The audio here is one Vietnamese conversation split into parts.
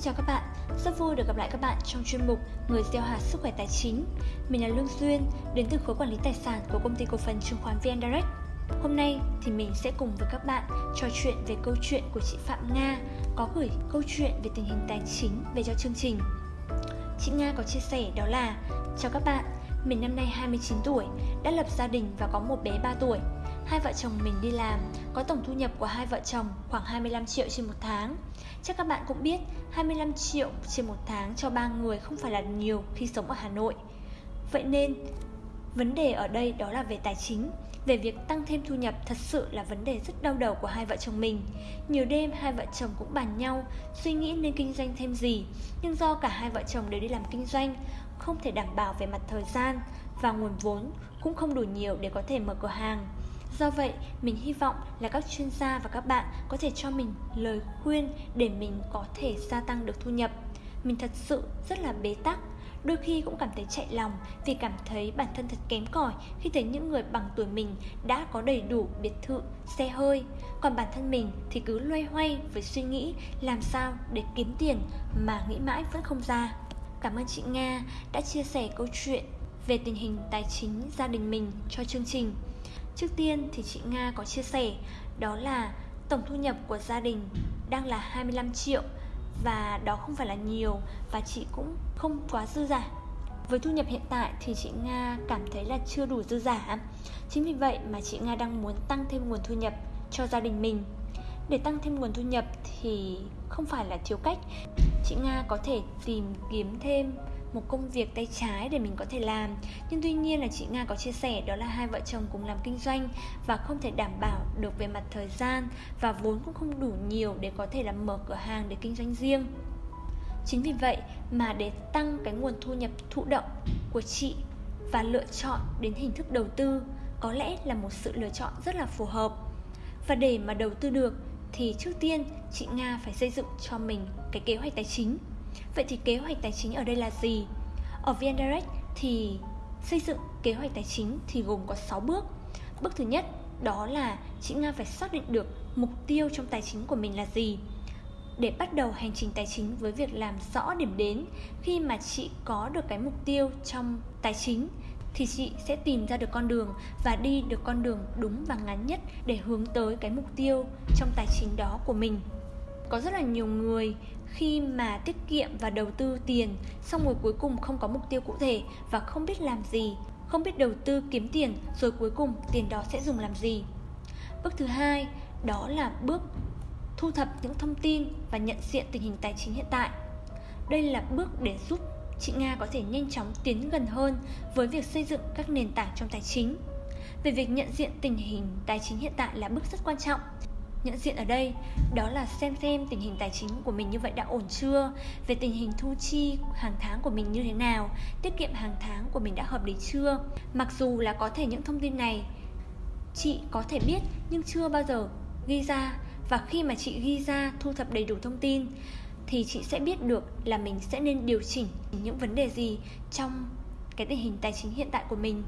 Xin chào các bạn, rất vui được gặp lại các bạn trong chuyên mục Người gieo hạt sức khỏe tài chính. Mình là Lương Duyên, đến từ khối quản lý tài sản của công ty cổ phần chứng khoán VN Direct. Hôm nay thì mình sẽ cùng với các bạn trò chuyện về câu chuyện của chị Phạm Nga có gửi câu chuyện về tình hình tài chính về cho chương trình. Chị Nga có chia sẻ đó là Chào các bạn, mình năm nay 29 tuổi, đã lập gia đình và có một bé 3 tuổi. Hai vợ chồng mình đi làm, có tổng thu nhập của hai vợ chồng khoảng 25 triệu trên một tháng. Chắc các bạn cũng biết, 25 triệu trên một tháng cho ba người không phải là nhiều khi sống ở Hà Nội. Vậy nên, vấn đề ở đây đó là về tài chính. Về việc tăng thêm thu nhập thật sự là vấn đề rất đau đầu của hai vợ chồng mình. Nhiều đêm hai vợ chồng cũng bàn nhau suy nghĩ nên kinh doanh thêm gì, nhưng do cả hai vợ chồng đều đi làm kinh doanh, không thể đảm bảo về mặt thời gian và nguồn vốn cũng không đủ nhiều để có thể mở cửa hàng. Do vậy, mình hy vọng là các chuyên gia và các bạn có thể cho mình lời khuyên để mình có thể gia tăng được thu nhập. Mình thật sự rất là bế tắc, đôi khi cũng cảm thấy chạy lòng vì cảm thấy bản thân thật kém cỏi khi thấy những người bằng tuổi mình đã có đầy đủ biệt thự, xe hơi. Còn bản thân mình thì cứ loay hoay với suy nghĩ làm sao để kiếm tiền mà nghĩ mãi vẫn không ra. Cảm ơn chị Nga đã chia sẻ câu chuyện về tình hình tài chính gia đình mình cho chương trình. Trước tiên thì chị Nga có chia sẻ, đó là tổng thu nhập của gia đình đang là 25 triệu và đó không phải là nhiều và chị cũng không quá dư giả. Với thu nhập hiện tại thì chị Nga cảm thấy là chưa đủ dư giả. Chính vì vậy mà chị Nga đang muốn tăng thêm nguồn thu nhập cho gia đình mình. Để tăng thêm nguồn thu nhập thì không phải là thiếu cách. Chị Nga có thể tìm kiếm thêm một công việc tay trái để mình có thể làm. Nhưng tuy nhiên là chị nga có chia sẻ đó là hai vợ chồng cùng làm kinh doanh và không thể đảm bảo được về mặt thời gian và vốn cũng không đủ nhiều để có thể làm mở cửa hàng để kinh doanh riêng. Chính vì vậy mà để tăng cái nguồn thu nhập thụ động của chị và lựa chọn đến hình thức đầu tư có lẽ là một sự lựa chọn rất là phù hợp. Và để mà đầu tư được thì trước tiên chị nga phải xây dựng cho mình cái kế hoạch tài chính. Vậy thì kế hoạch tài chính ở đây là gì? Ở VN Direct thì xây dựng kế hoạch tài chính thì gồm có 6 bước. Bước thứ nhất, đó là chị Nga phải xác định được mục tiêu trong tài chính của mình là gì để bắt đầu hành trình tài chính với việc làm rõ điểm đến, khi mà chị có được cái mục tiêu trong tài chính thì chị sẽ tìm ra được con đường và đi được con đường đúng và ngắn nhất để hướng tới cái mục tiêu trong tài chính đó của mình có rất là nhiều người khi mà tiết kiệm và đầu tư tiền, xong rồi cuối cùng không có mục tiêu cụ thể và không biết làm gì, không biết đầu tư kiếm tiền, rồi cuối cùng tiền đó sẽ dùng làm gì. Bước thứ hai, đó là bước thu thập những thông tin và nhận diện tình hình tài chính hiện tại. Đây là bước để giúp chị nga có thể nhanh chóng tiến gần hơn với việc xây dựng các nền tảng trong tài chính. Về việc nhận diện tình hình tài chính hiện tại là bước rất quan trọng nhận diện ở đây, đó là xem xem tình hình tài chính của mình như vậy đã ổn chưa, về tình hình thu chi hàng tháng của mình như thế nào, tiết kiệm hàng tháng của mình đã hợp lý chưa. Mặc dù là có thể những thông tin này chị có thể biết nhưng chưa bao giờ ghi ra, và khi mà chị ghi ra, thu thập đầy đủ thông tin, thì chị sẽ biết được là mình sẽ nên điều chỉnh những vấn đề gì trong cái tình hình tài chính hiện tại của mình.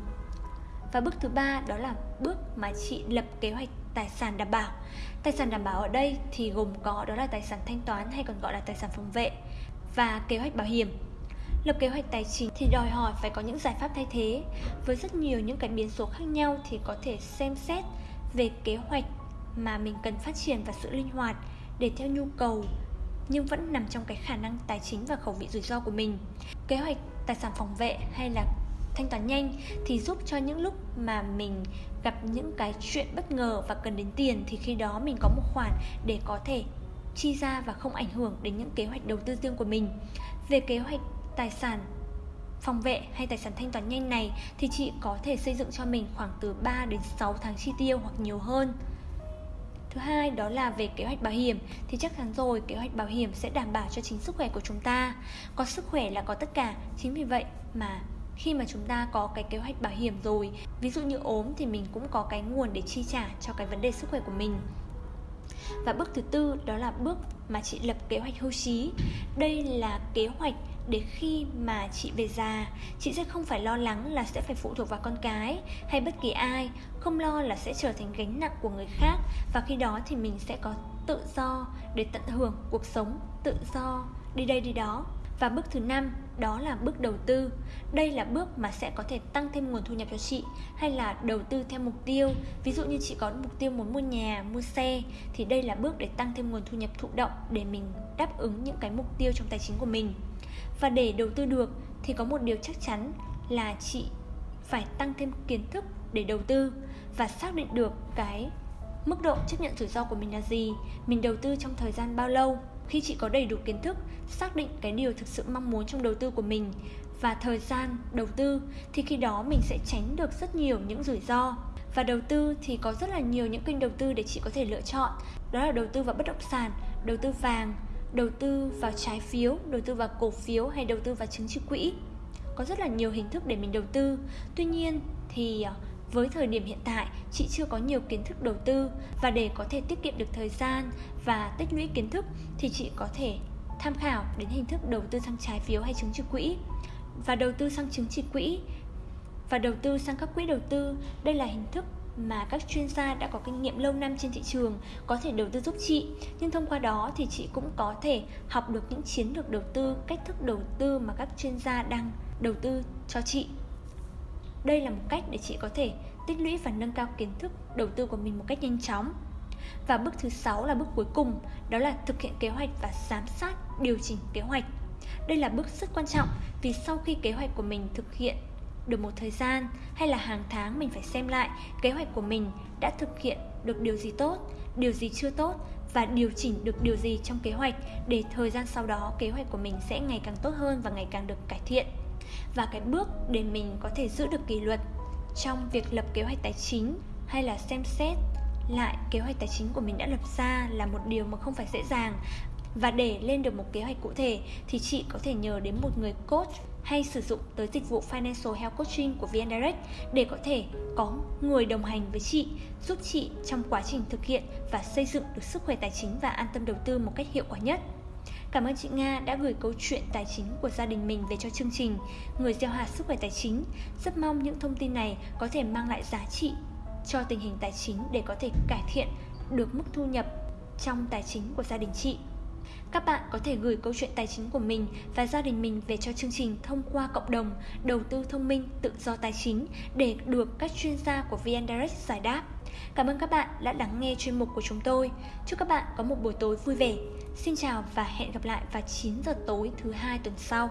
Và bước thứ ba đó là bước mà chị lập kế hoạch tài sản đảm bảo. Tài sản đảm bảo ở đây thì gồm có đó là tài sản thanh toán hay còn gọi là tài sản phòng vệ và kế hoạch bảo hiểm. Lập kế hoạch tài chính thì đòi hỏi phải có những giải pháp thay thế. Với rất nhiều những cái biến số khác nhau thì có thể xem xét về kế hoạch mà mình cần phát triển và sự linh hoạt để theo nhu cầu, nhưng vẫn nằm trong cái khả năng tài chính và khẩu vị rủi ro của mình. Kế hoạch tài sản phòng vệ hay là thanh toán nhanh thì giúp cho những lúc mà mình gặp những cái chuyện bất ngờ và cần đến tiền thì khi đó mình có một khoản để có thể chi ra và không ảnh hưởng đến những kế hoạch đầu tư riêng của mình về kế hoạch tài sản phòng vệ hay tài sản thanh toán nhanh này thì chị có thể xây dựng cho mình khoảng từ 3 đến 6 tháng chi tiêu hoặc nhiều hơn Thứ hai đó là về kế hoạch bảo hiểm thì chắc chắn rồi kế hoạch bảo hiểm sẽ đảm bảo cho chính sức khỏe của chúng ta. Có sức khỏe là có tất cả, chính vì vậy mà khi mà chúng ta có cái kế hoạch bảo hiểm rồi. Ví dụ như ốm thì mình cũng có cái nguồn để chi trả cho cái vấn đề sức khỏe của mình. Và bước thứ tư đó là bước mà chị lập kế hoạch hưu trí. Đây là kế hoạch để khi mà chị về già, chị sẽ không phải lo lắng là sẽ phải phụ thuộc vào con cái hay bất kỳ ai, không lo là sẽ trở thành gánh nặng của người khác. Và khi đó thì mình sẽ có tự do để tận hưởng cuộc sống, tự do, đi đây đi đó. Và bước thứ năm đó là bước đầu tư. Đây là bước mà sẽ có thể tăng thêm nguồn thu nhập cho chị hay là đầu tư theo mục tiêu. Ví dụ như chị có mục tiêu muốn mua nhà, mua xe thì đây là bước để tăng thêm nguồn thu nhập thụ động để mình đáp ứng những cái mục tiêu trong tài chính của mình. Và để đầu tư được thì có một điều chắc chắn là chị phải tăng thêm kiến thức để đầu tư và xác định được cái mức độ chấp nhận rủi ro của mình là gì, mình đầu tư trong thời gian bao lâu. Khi chị có đầy đủ kiến thức, xác định cái điều thực sự mong muốn trong đầu tư của mình và thời gian đầu tư thì khi đó mình sẽ tránh được rất nhiều những rủi ro. Và đầu tư thì có rất là nhiều những kênh đầu tư để chị có thể lựa chọn. Đó là đầu tư vào bất động sản, đầu tư vàng, đầu tư vào trái phiếu, đầu tư vào cổ phiếu hay đầu tư vào chứng chỉ quỹ. Có rất là nhiều hình thức để mình đầu tư. Tuy nhiên thì à, với thời điểm hiện tại, chị chưa có nhiều kiến thức đầu tư và để có thể tiết kiệm được thời gian và tích lũy kiến thức thì chị có thể tham khảo đến hình thức đầu tư sang trái phiếu hay chứng chỉ quỹ. Và đầu tư sang chứng chỉ quỹ và đầu tư sang các quỹ đầu tư, đây là hình thức mà các chuyên gia đã có kinh nghiệm lâu năm trên thị trường có thể đầu tư giúp chị nhưng thông qua đó thì chị cũng có thể học được những chiến lược đầu tư cách thức đầu tư mà các chuyên gia đang đầu tư cho chị đây là một cách để chị có thể tích lũy và nâng cao kiến thức đầu tư của mình một cách nhanh chóng. Và bước thứ sáu là bước cuối cùng, đó là thực hiện kế hoạch và giám sát điều chỉnh kế hoạch. Đây là bước rất quan trọng vì sau khi kế hoạch của mình thực hiện được một thời gian hay là hàng tháng mình phải xem lại kế hoạch của mình đã thực hiện được điều gì tốt, điều gì chưa tốt và điều chỉnh được điều gì trong kế hoạch để thời gian sau đó kế hoạch của mình sẽ ngày càng tốt hơn và ngày càng được cải thiện và cái bước để mình có thể giữ được kỷ luật trong việc lập kế hoạch tài chính hay là xem xét lại kế hoạch tài chính của mình đã lập ra là một điều mà không phải dễ dàng và để lên được một kế hoạch cụ thể thì chị có thể nhờ đến một người coach hay sử dụng tới dịch vụ Financial Health Coaching của VN Direct để có thể có người đồng hành với chị, giúp chị trong quá trình thực hiện và xây dựng được sức khỏe tài chính và an tâm đầu tư một cách hiệu quả nhất. Cảm ơn chị Nga đã gửi câu chuyện tài chính của gia đình mình về cho chương trình Người gieo hạt sức khỏe tài chính. Rất mong những thông tin này có thể mang lại giá trị cho tình hình tài chính để có thể cải thiện được mức thu nhập trong tài chính của gia đình chị. Các bạn có thể gửi câu chuyện tài chính của mình và gia đình mình về cho chương trình thông qua cộng đồng, đầu tư thông minh, tự do tài chính để được các chuyên gia của VN Direct giải đáp. Cảm ơn các bạn đã lắng nghe chuyên mục của chúng tôi. Chúc các bạn có một buổi tối vui vẻ. Xin chào và hẹn gặp lại vào 9 giờ tối thứ hai tuần sau.